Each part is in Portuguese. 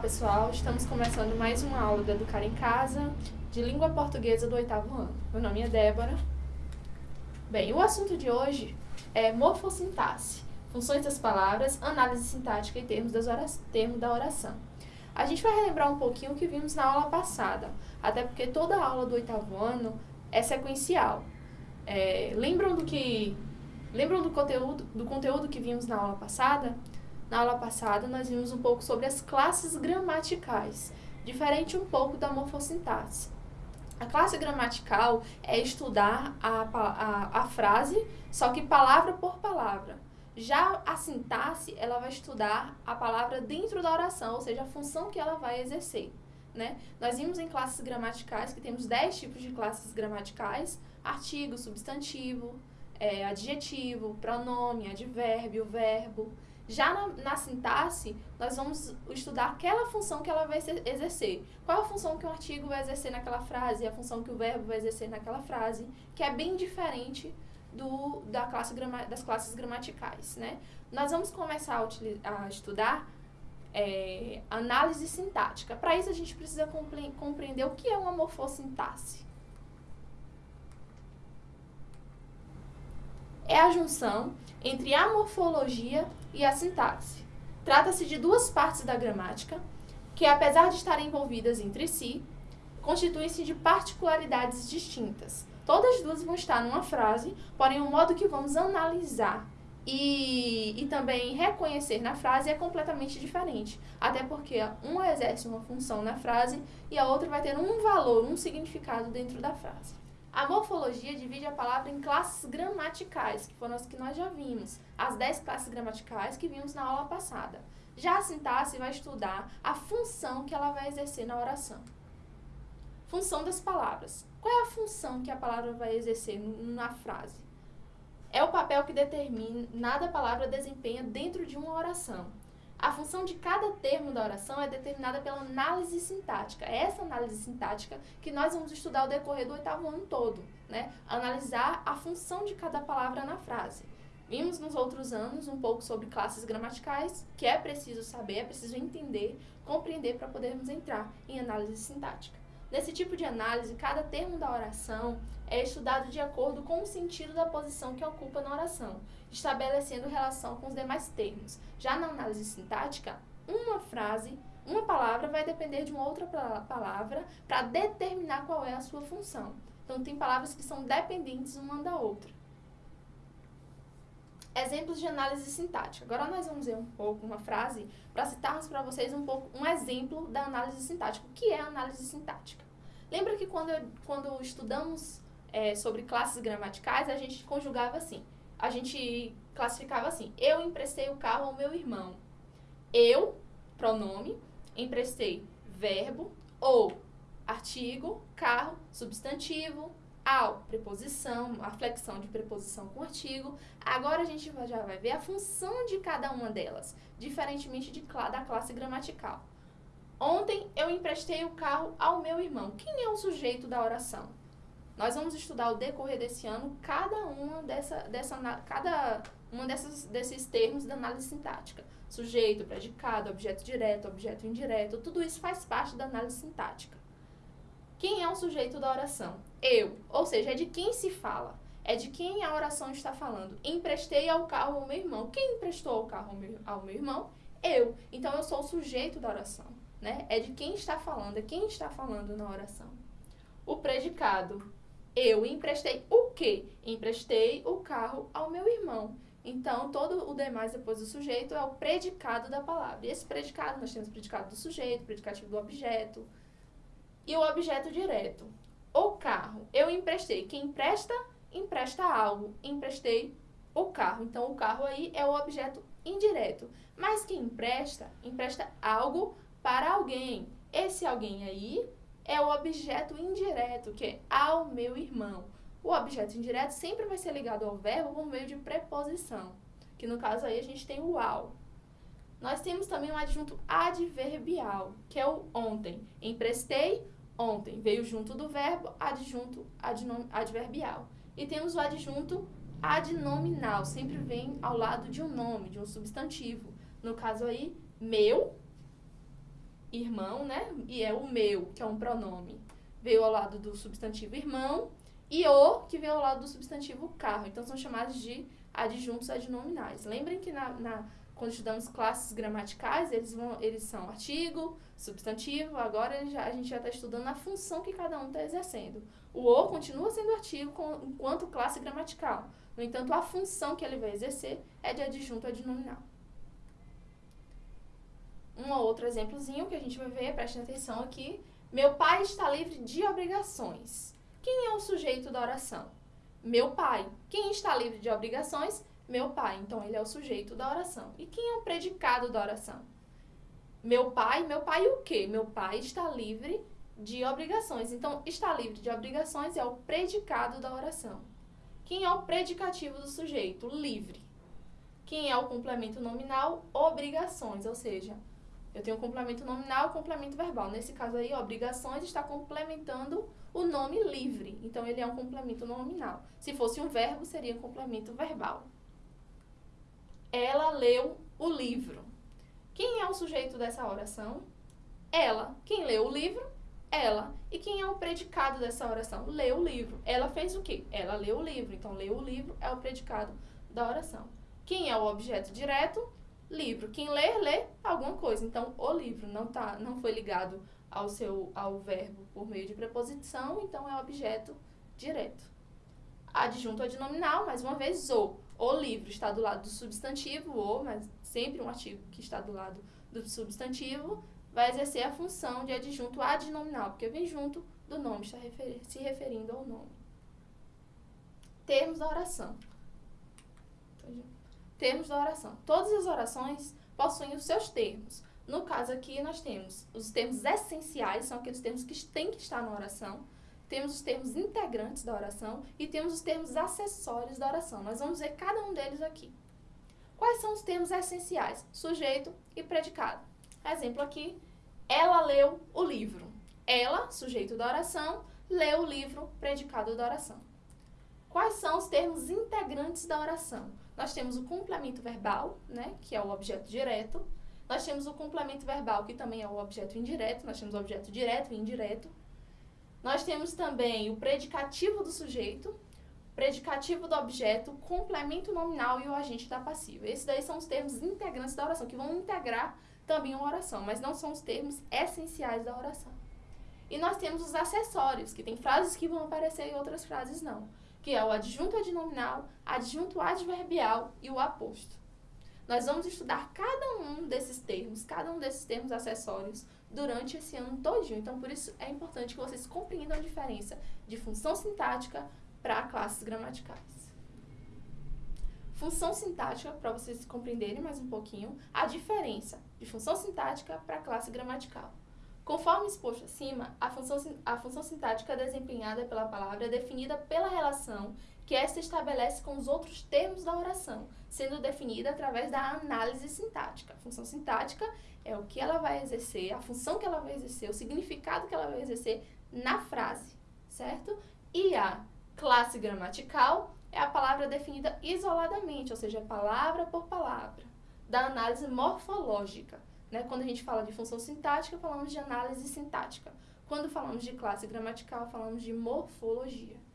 pessoal, estamos começando mais uma aula do Educar em Casa de Língua Portuguesa do oitavo ano. Meu nome é Débora. Bem, o assunto de hoje é morfossintaxe, funções das palavras, análise sintática e termos, das orações, termos da oração. A gente vai relembrar um pouquinho o que vimos na aula passada, até porque toda aula do oitavo ano é sequencial. É, lembram do que lembram do conteúdo do conteúdo que vimos na aula passada? Na aula passada, nós vimos um pouco sobre as classes gramaticais, diferente um pouco da morfossintaxe. A classe gramatical é estudar a, a, a frase, só que palavra por palavra. Já a sintaxe, ela vai estudar a palavra dentro da oração, ou seja, a função que ela vai exercer. Né? Nós vimos em classes gramaticais que temos 10 tipos de classes gramaticais, artigo, substantivo, é, adjetivo, pronome, advérbio, verbo. Já na, na, sintaxe, nós vamos estudar aquela função que ela vai exercer. Qual a função que o artigo vai exercer naquela frase, a função que o verbo vai exercer naquela frase, que é bem diferente do, da classe das classes gramaticais. Né? Nós vamos começar a, a estudar é, análise sintática. Para isso, a gente precisa compreender o que é uma morfossintaxe. É a junção entre a morfologia e a sintaxe. Trata-se de duas partes da gramática que, apesar de estarem envolvidas entre si, constituem-se de particularidades distintas. Todas as duas vão estar numa frase, porém o modo que vamos analisar e, e também reconhecer na frase é completamente diferente. Até porque uma exerce uma função na frase e a outra vai ter um valor, um significado dentro da frase. A morfologia divide a palavra em classes gramaticais, que foram as que nós já vimos, as 10 classes gramaticais que vimos na aula passada. Já a sintaxe vai estudar a função que ela vai exercer na oração. Função das palavras. Qual é a função que a palavra vai exercer na frase? É o papel que determinada palavra desempenha dentro de uma oração. A função de cada termo da oração é determinada pela análise sintática. É essa análise sintática que nós vamos estudar ao decorrer do oitavo ano todo, né? Analisar a função de cada palavra na frase. Vimos nos outros anos um pouco sobre classes gramaticais, que é preciso saber, é preciso entender, compreender para podermos entrar em análise sintática. Nesse tipo de análise, cada termo da oração é estudado de acordo com o sentido da posição que ocupa na oração, estabelecendo relação com os demais termos. Já na análise sintática, uma frase, uma palavra vai depender de uma outra palavra para determinar qual é a sua função. Então, tem palavras que são dependentes uma da outra. Exemplos de análise sintática. Agora nós vamos ver um pouco uma frase para citarmos para vocês um pouco um exemplo da análise sintática. O que é análise sintática? Lembra que quando, quando estudamos é, sobre classes gramaticais, a gente conjugava assim. A gente classificava assim. Eu emprestei o carro ao meu irmão. Eu, pronome, emprestei verbo ou artigo, carro, substantivo, ao, preposição, a flexão de preposição com artigo. Agora a gente já vai ver a função de cada uma delas, diferentemente de, da classe gramatical. Ontem eu emprestei o carro ao meu irmão. Quem é o sujeito da oração? Nós vamos estudar ao decorrer desse ano cada uma dessa, dessa cada uma dessas, desses termos da análise sintática. Sujeito, predicado, objeto direto, objeto indireto, tudo isso faz parte da análise sintática. Quem é o sujeito da oração? Eu, ou seja, é de quem se fala. É de quem a oração está falando. Emprestei ao carro ao meu irmão. Quem emprestou o carro ao meu, irmão? Eu. Então eu sou o sujeito da oração. Né? É de quem está falando, é quem está falando na oração. O predicado. Eu emprestei o quê? Emprestei o carro ao meu irmão. Então, todo o demais depois do sujeito é o predicado da palavra. E esse predicado, nós temos o predicado do sujeito, predicativo do objeto e o objeto direto. O carro, eu emprestei. Quem empresta, empresta algo. Emprestei o carro. Então, o carro aí é o objeto indireto. Mas quem empresta, empresta algo para alguém. Esse alguém aí é o objeto indireto, que é ao meu irmão. O objeto indireto sempre vai ser ligado ao verbo por meio de preposição, que no caso aí a gente tem o ao. Nós temos também um adjunto adverbial, que é o ontem. Emprestei ontem. Veio junto do verbo adjunto adverbial. E temos o adjunto adnominal, sempre vem ao lado de um nome, de um substantivo. No caso aí, meu irmão, né? E é o meu, que é um pronome, veio ao lado do substantivo irmão, e o, que veio ao lado do substantivo carro. Então, são chamados de adjuntos adnominais. Lembrem que na, na quando estudamos classes gramaticais, eles, vão, eles são artigo, substantivo, agora já, a gente já está estudando a função que cada um está exercendo. O o continua sendo artigo com, enquanto classe gramatical. No entanto, a função que ele vai exercer é de adjunto adnominal. Um outro exemplozinho que a gente vai ver, prestem atenção aqui. Meu pai está livre de obrigações. Quem é o sujeito da oração? Meu pai. Quem está livre de obrigações? Meu pai. Então, ele é o sujeito da oração. E quem é o predicado da oração? Meu pai. Meu pai o quê? Meu pai está livre de obrigações. Então, está livre de obrigações é o predicado da oração. Quem é o predicativo do sujeito? Livre. Quem é o complemento nominal? Obrigações, ou seja, eu tenho complemento nominal e complemento verbal. Nesse caso aí, obrigações está complementando o nome livre. Então, ele é um complemento nominal. Se fosse um verbo, seria complemento verbal. Ela leu o livro. Quem é o sujeito dessa oração? Ela. Quem leu o livro? Ela. E quem é o predicado dessa oração? Leu o livro. Ela fez o quê? Ela leu o livro. Então, leu o livro é o predicado da oração. Quem é o objeto direto? livro. Quem lê, lê alguma coisa. Então, o livro não, tá, não foi ligado ao, seu, ao verbo por meio de preposição, então é objeto direto. Adjunto adnominal, mais uma vez, o. O livro está do lado do substantivo, o, mas sempre um artigo que está do lado do substantivo, vai exercer a função de adjunto adnominal, porque vem junto do nome, está refer se referindo ao nome. Termos da oração. Termos da oração. Todas as orações possuem os seus termos. No caso aqui, nós temos os termos essenciais, são aqueles termos que têm que estar na oração. Temos os termos integrantes da oração e temos os termos acessórios da oração. Nós vamos ver cada um deles aqui. Quais são os termos essenciais? Sujeito e predicado. Exemplo aqui, ela leu o livro. Ela, sujeito da oração, leu o livro, predicado da oração. Quais são os termos integrantes da oração? Nós temos o complemento verbal, né, que é o objeto direto. Nós temos o complemento verbal, que também é o objeto indireto. Nós temos o objeto direto e indireto. Nós temos também o predicativo do sujeito, predicativo do objeto, complemento nominal e o agente da passiva. Esses daí são os termos integrantes da oração, que vão integrar também uma oração, mas não são os termos essenciais da oração. E nós temos os acessórios, que tem frases que vão aparecer e outras frases não que é o adjunto adnominal, adjunto adverbial e o aposto. Nós vamos estudar cada um desses termos, cada um desses termos acessórios durante esse ano todinho. Então, por isso é importante que vocês compreendam a diferença de função sintática para classes gramaticais. Função sintática, para vocês compreenderem mais um pouquinho, a diferença de função sintática para classe gramatical. Conforme exposto acima, a função, a função sintática desempenhada pela palavra é definida pela relação que esta estabelece com os outros termos da oração, sendo definida através da análise sintática. A função sintática é o que ela vai exercer, a função que ela vai exercer, o significado que ela vai exercer na frase, certo? E a classe gramatical é a palavra definida isoladamente, ou seja, palavra por palavra, da análise morfológica. Né? Quando a gente fala de função sintática, falamos de análise sintática. Quando falamos de classe gramatical, falamos de morfologia.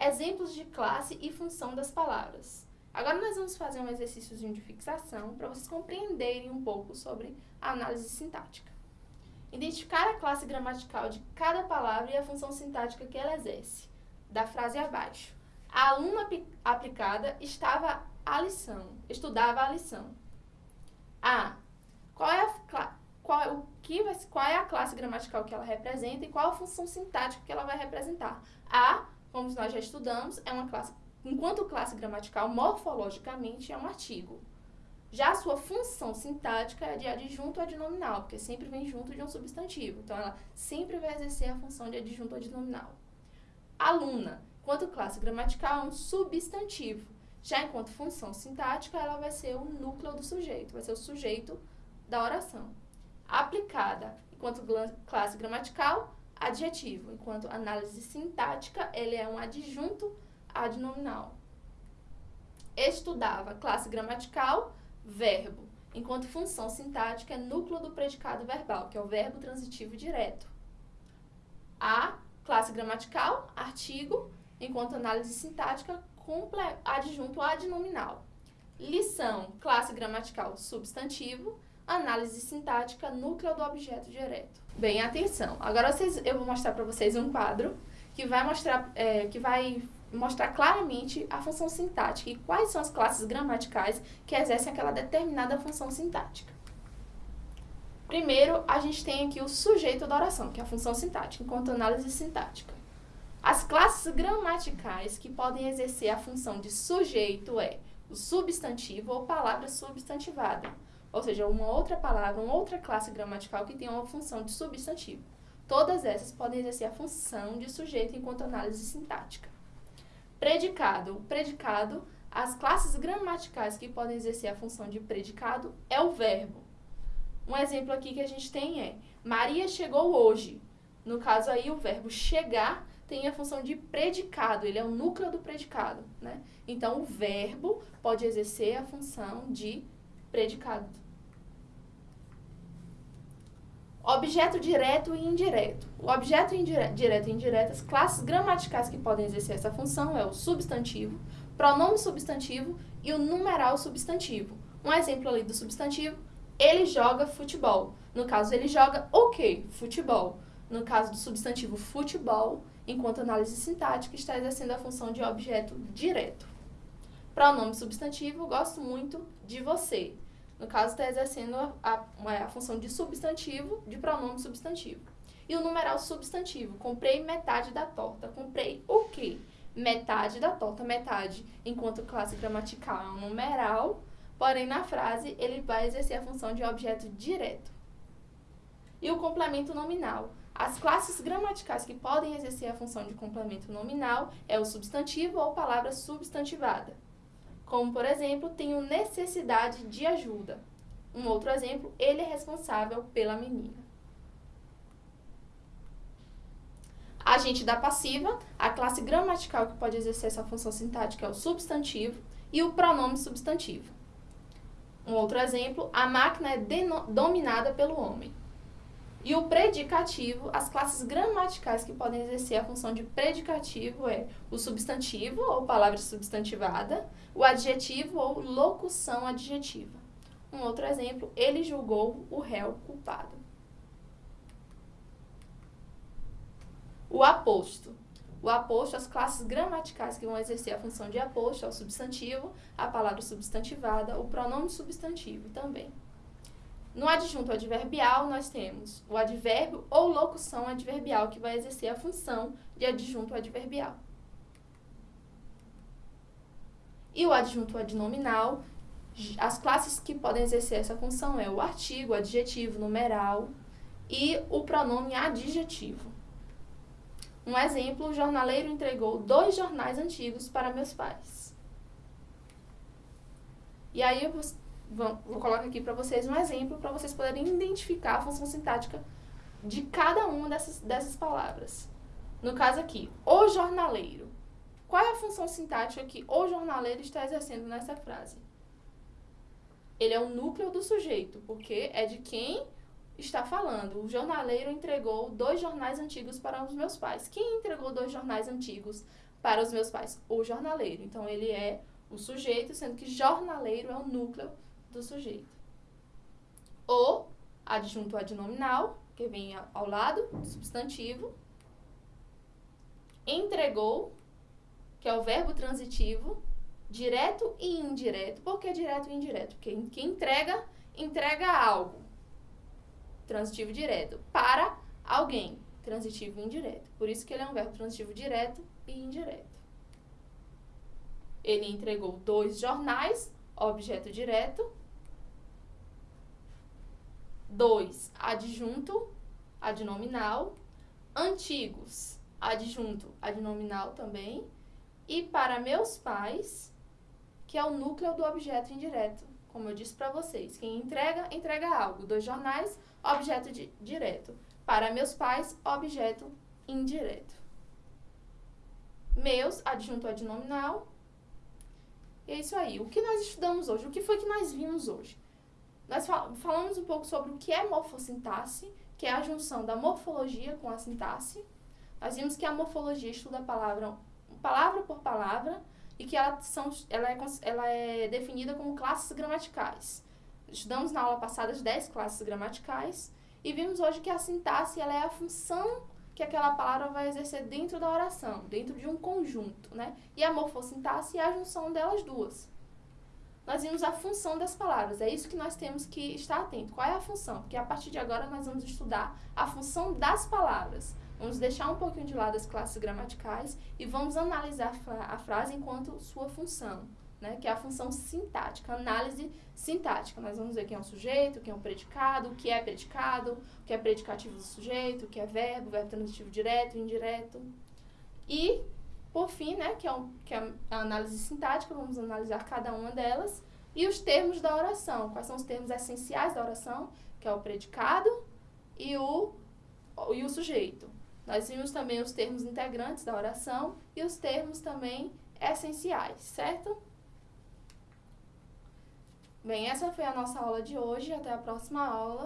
Exemplos de classe e função das palavras. Agora nós vamos fazer um exercíciozinho de fixação para vocês compreenderem um pouco sobre a análise sintática. Identificar a classe gramatical de cada palavra e a função sintática que ela exerce. Da frase abaixo. A aluna aplicada estava a lição, estudava a lição. A. Qual é, a, qual, é o que vai, qual é a classe gramatical que ela representa e qual a função sintática que ela vai representar. A, como nós já estudamos, é uma classe, enquanto classe gramatical, morfologicamente é um artigo. Já a sua função sintática é de adjunto adnominal, porque sempre vem junto de um substantivo. Então, ela sempre vai exercer a função de adjunto adnominal. Aluna, enquanto classe gramatical, é um substantivo. Já enquanto função sintática, ela vai ser o núcleo do sujeito, vai ser o sujeito da oração. Aplicada enquanto classe gramatical, adjetivo. Enquanto análise sintática, ele é um adjunto adnominal. Estudava, classe gramatical, verbo. enquanto função sintática é núcleo do predicado verbal, que é o verbo transitivo direto. A, classe gramatical, artigo, enquanto análise sintática, adjunto adnominal. Lição, classe gramatical, substantivo, análise sintática, núcleo do objeto direto. Bem, atenção. Agora vocês, eu vou mostrar para vocês um quadro que vai mostrar, é, que vai mostrar claramente a função sintática e quais são as classes gramaticais que exercem aquela determinada função sintática. Primeiro, a gente tem aqui o sujeito da oração, que é a função sintática, enquanto análise sintática. As classes gramaticais que podem exercer a função de sujeito é o substantivo ou palavra substantivada, ou seja, uma outra palavra, uma outra classe gramatical que tem uma função de substantivo. Todas essas podem exercer a função de sujeito enquanto análise sintática. Predicado. O predicado, as classes gramaticais que podem exercer a função de predicado é o verbo. Um exemplo aqui que a gente tem é Maria chegou hoje. No caso aí, o verbo chegar tem a função de predicado, ele é o núcleo do predicado, né? Então, o verbo pode exercer a função de predicado. Objeto direto e indireto. O objeto direto e indireto, as classes gramaticais que podem exercer essa função é o substantivo, pronome substantivo e o numeral substantivo. Um exemplo ali do substantivo, ele joga futebol. No caso, ele joga o quê? Futebol. No caso do substantivo futebol, enquanto análise sintática está exercendo a função de objeto direto. Pronome substantivo, gosto muito de você. No caso, está exercendo a, a, a, função de substantivo, de pronome substantivo. E o numeral substantivo, comprei metade da torta. Comprei o quê? Metade da torta, metade, enquanto classe gramatical é um numeral, porém na frase ele vai exercer a função de objeto direto. E o complemento nominal. As classes gramaticais que podem exercer a função de complemento nominal é o substantivo ou palavra substantivada. Como, por exemplo, tenho necessidade de ajuda. Um outro exemplo, ele é responsável pela menina. Agente da passiva, a classe gramatical que pode exercer essa função sintática é o substantivo e o pronome substantivo. Um outro exemplo, a máquina é dominada pelo homem. E o predicativo, as classes gramaticais que podem exercer a função de predicativo é o substantivo ou palavra substantivada, o adjetivo ou locução adjetiva. Um outro exemplo, ele julgou o réu culpado. O aposto. O aposto, as classes gramaticais que vão exercer a função de aposto é o substantivo, a palavra substantivada, o pronome substantivo também. No adjunto adverbial, nós temos o advérbio ou locução adverbial, que vai exercer a função de adjunto adverbial. E o adjunto adnominal, as classes que podem exercer essa função é o artigo, adjetivo, numeral e o pronome adjetivo. Um exemplo, o jornaleiro entregou dois jornais antigos para meus pais. E aí vou, colocar aqui para vocês um exemplo para vocês poderem identificar a função sintática de cada uma dessas, dessas palavras. No caso aqui, o jornaleiro. Qual é a função sintática que o jornaleiro está exercendo nessa frase? Ele é o núcleo do sujeito, porque é de quem está falando. O jornaleiro entregou dois jornais antigos para os meus pais. Quem entregou dois jornais antigos para os meus pais? O jornaleiro. Então, ele é o sujeito, sendo que jornaleiro é o núcleo do sujeito. O adjunto adnominal, que vem ao lado do substantivo. Entregou, que é o verbo transitivo, direto e indireto. Por que direto e indireto? Porque quem entrega, entrega algo. Transitivo direto. Para alguém. Transitivo indireto. Por isso que ele é um verbo transitivo direto e indireto. Ele entregou dois jornais, objeto direto, 2. Adjunto, adnominal. Antigos, adjunto, adnominal também. E para meus pais, que é o núcleo do objeto indireto. Como eu disse para vocês, quem entrega, entrega algo. Dois jornais, objeto di direto. Para meus pais, objeto indireto. Meus, adjunto adnominal. E é isso aí. O que nós estudamos hoje? O que foi que nós vimos hoje? Nós fal falamos um pouco sobre o que é morfossintaxe, que é a junção da morfologia com a sintaxe. Nós vimos que a morfologia estuda a palavra palavra por palavra e que ela, são, ela, é, ela é definida como classes gramaticais. Estudamos na aula passada as 10 classes gramaticais e vimos hoje que a sintaxe ela é a função que aquela palavra vai exercer dentro da oração, dentro de um conjunto, né? E a morfossintaxe é a junção delas duas. Nós vimos a função das palavras, é isso que nós temos que estar atento. Qual é a função? Porque a partir de agora nós vamos estudar a função das palavras. Vamos deixar um pouquinho de lado as classes gramaticais e vamos analisar a frase enquanto sua função, né? que é a função sintática, análise sintática. Nós vamos ver quem é o sujeito, quem é o predicado, o que é predicado, o que é predicativo do sujeito, o que é verbo, verbo transitivo direto, indireto. E, por fim, né, que, é um, que é a análise sintática, vamos analisar cada uma delas. E os termos da oração. Quais são os termos essenciais da oração? Que é o predicado e o, e o sujeito. Nós vimos também os termos integrantes da oração e os termos também essenciais, certo? Bem, essa foi a nossa aula de hoje. Até a próxima aula.